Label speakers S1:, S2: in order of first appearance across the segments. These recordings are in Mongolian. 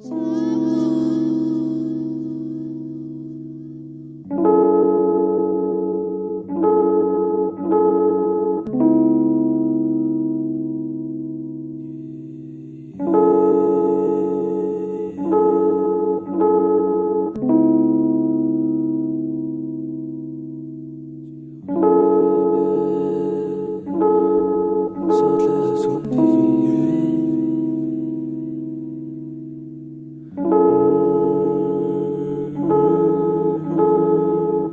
S1: Ooh.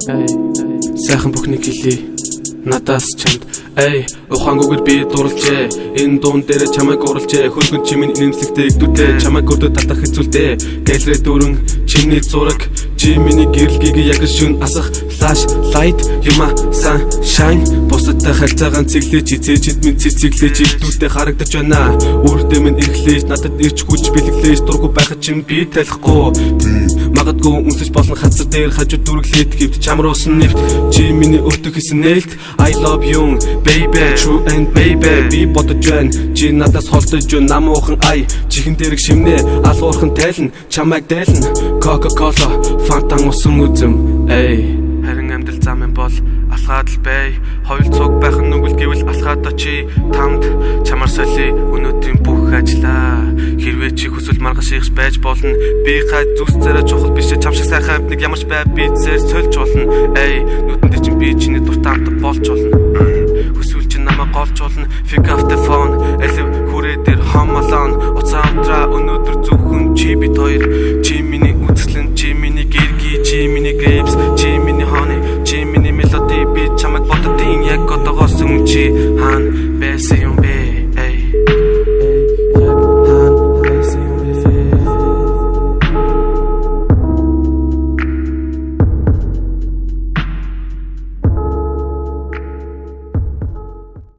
S1: Сайхан бүхнийг хэлий надаас чамд Эй, ухаангүйгээр би дурлжээ. Энэ дуун дээр чамайг уралжээ. Хөргөн чимийн нэмслэгтэй игдүүтэй чамайг өрдө татах хэцүүлтэй. Гэлрээ дүүрэн чиний зураг чи миний гэрэлгийг яг шүн асах флаш лайт юма сан шайн бусадтай харьцаагаан цэглэж эцээжэнд минь цэцэглэж игдүүтэй харагдаж байна. Үрдээ минь эрхлээж надад ирч хүч бэлэглээж дургу байхад чин би талихгүй. Магадгүй үнсэж болон хацар дээр хажууд дүрглээд гэвч чамруулсан нэвт чи миний өртөг хийсэн нээлт. I love you baby true and baby. Би бодож байна. Чи надаас холдож юу намуухан ай. Чихэн дэрэг шимнэ. Алуурхан тайлна. Чамайг дайлна. Coca cola фантан усан үзэм. Эй. Харин амьдрал зам юм бол алхаад л бай. Хоёул цуг байх нүгэл гэвэл алхаад очи тамд чамар соли. Өнөөдрийн бүх ажиллаа хэрвээ чи хүсвэл маргаш ихш байж болно би гай зүс цараа чухал биш. Чам шиг сайхан амтник ямарч бай би зэр сольж болно. Эй нүдэн дээр чин би чиний дуртай амт болж болно. Хүсвэл чи намайг голж болно. Фиг автер фон элев хүрээ дээр хамалон уцаа амтраа өнөөдөр зөвхөн чи бит хоёр. Чи миний үзэсгэлэн чи миний гэргий чи миний грейпс чи миний хоны чи миний мелоди. Би чамд боддtiin яг одоогоос өмнө чи хаана байсан юм бэ?